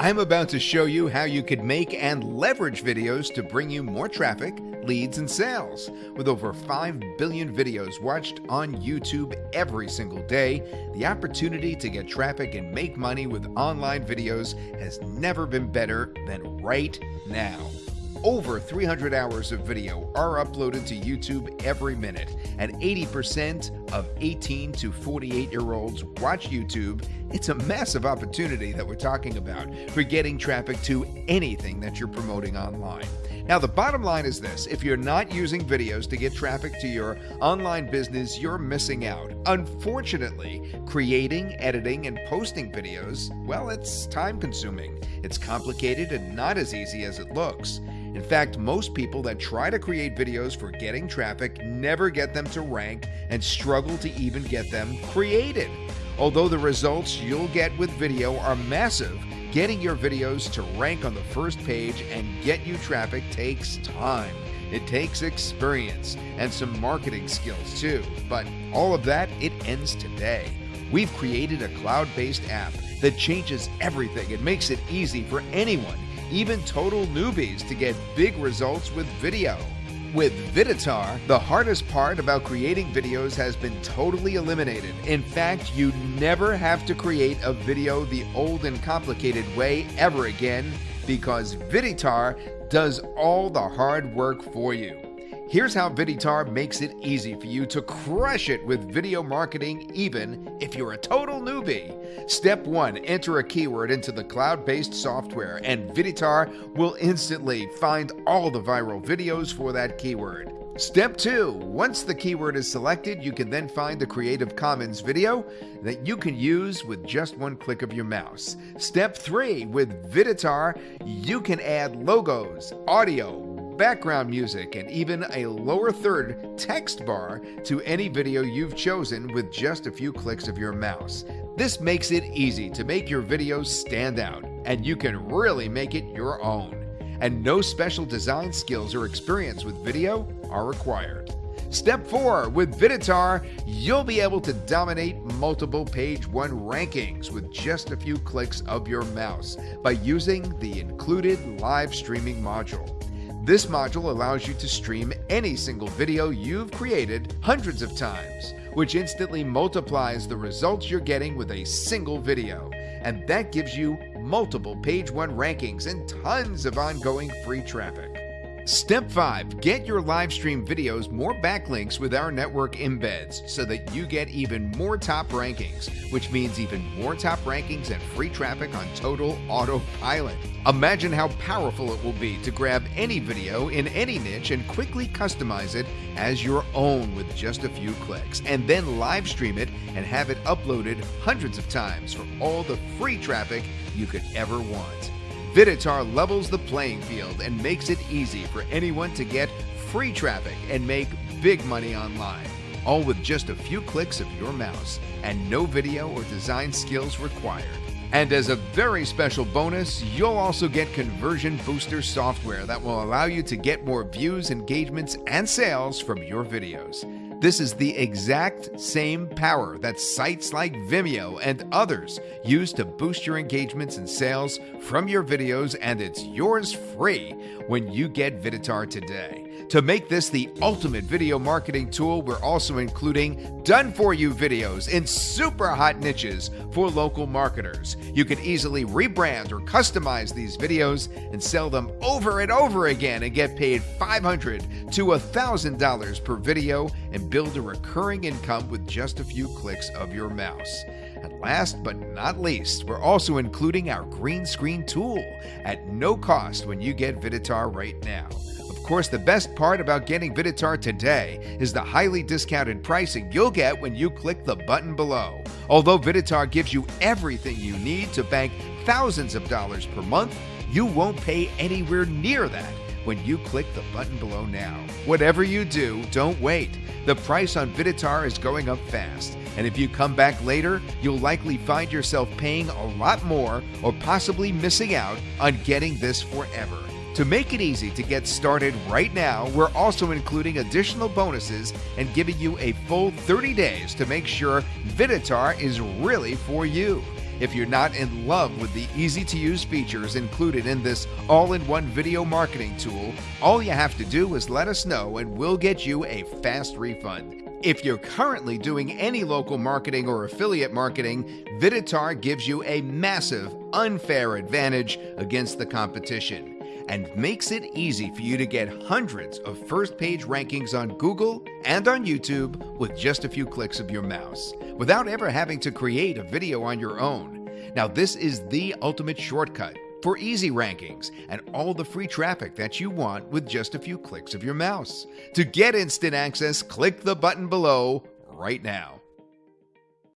I'm about to show you how you could make and leverage videos to bring you more traffic, leads, and sales. With over 5 billion videos watched on YouTube every single day, the opportunity to get traffic and make money with online videos has never been better than right now. Over 300 hours of video are uploaded to YouTube every minute, and 80% of 18 to 48 year olds watch YouTube. It's a massive opportunity that we're talking about for getting traffic to anything that you're promoting online. Now, the bottom line is this if you're not using videos to get traffic to your online business, you're missing out. Unfortunately, creating, editing, and posting videos, well, it's time consuming. It's complicated and not as easy as it looks. In fact, most people that try to create videos for getting traffic never get them to rank and struggle to even get them created. Although the results you'll get with video are massive, getting your videos to rank on the first page and get you traffic takes time. It takes experience and some marketing skills too. But all of that, it ends today. We've created a cloud based app that changes everything and makes it easy for anyone even total newbies, to get big results with video. With Viditar, the hardest part about creating videos has been totally eliminated. In fact, you never have to create a video the old and complicated way ever again because Viditar does all the hard work for you. Here's how Viditar makes it easy for you to crush it with video marketing, even if you're a total newbie. Step 1 Enter a keyword into the cloud based software, and Viditar will instantly find all the viral videos for that keyword. Step 2 Once the keyword is selected, you can then find the Creative Commons video that you can use with just one click of your mouse. Step 3 With Viditar, you can add logos, audio, background music, and even a lower third text bar to any video you've chosen with just a few clicks of your mouse. This makes it easy to make your videos stand out, and you can really make it your own. And no special design skills or experience with video are required. Step 4 With Viditar, you'll be able to dominate multiple page 1 rankings with just a few clicks of your mouse by using the included live streaming module. This module allows you to stream any single video you've created hundreds of times, which instantly multiplies the results you're getting with a single video. And that gives you multiple page one rankings and tons of ongoing free traffic. Step 5 Get your live stream videos more backlinks with our network embeds so that you get even more top rankings, which means even more top rankings and free traffic on total autopilot. Imagine how powerful it will be to grab any video in any niche and quickly customize it as your own with just a few clicks, and then live stream it and have it uploaded hundreds of times for all the free traffic you could ever want. Viditar levels the playing field and makes it easy for anyone to get free traffic and make big money online, all with just a few clicks of your mouse and no video or design skills required. And as a very special bonus, you'll also get Conversion Booster software that will allow you to get more views, engagements, and sales from your videos. This is the exact same power that sites like Vimeo and others use to boost your engagements and sales from your videos, and it's yours free when you get Viditar today. To make this the ultimate video marketing tool, we're also including done for you videos in super hot niches for local marketers. You can easily rebrand or customize these videos and sell them over and over again and get paid $500 to $1,000 per video and build a recurring income with just a few clicks of your mouse. And last but not least, we're also including our green screen tool at no cost when you get Viditar right now course, the best part about getting Viditar today is the highly discounted pricing you'll get when you click the button below. Although Viditar gives you everything you need to bank thousands of dollars per month, you won't pay anywhere near that when you click the button below now. Whatever you do, don't wait. The price on Viditar is going up fast. And if you come back later, you'll likely find yourself paying a lot more or possibly missing out on getting this forever. To make it easy to get started right now, we're also including additional bonuses and giving you a full 30 days to make sure Viditar is really for you. If you're not in love with the easy to use features included in this all in one video marketing tool, all you have to do is let us know and we'll get you a fast refund. If you're currently doing any local marketing or affiliate marketing, Viditar gives you a massive, unfair advantage against the competition and makes it easy for you to get hundreds of first page rankings on Google and on YouTube with just a few clicks of your mouse without ever having to create a video on your own. Now, this is the ultimate shortcut for easy rankings and all the free traffic that you want with just a few clicks of your mouse. To get instant access, click the button below right now.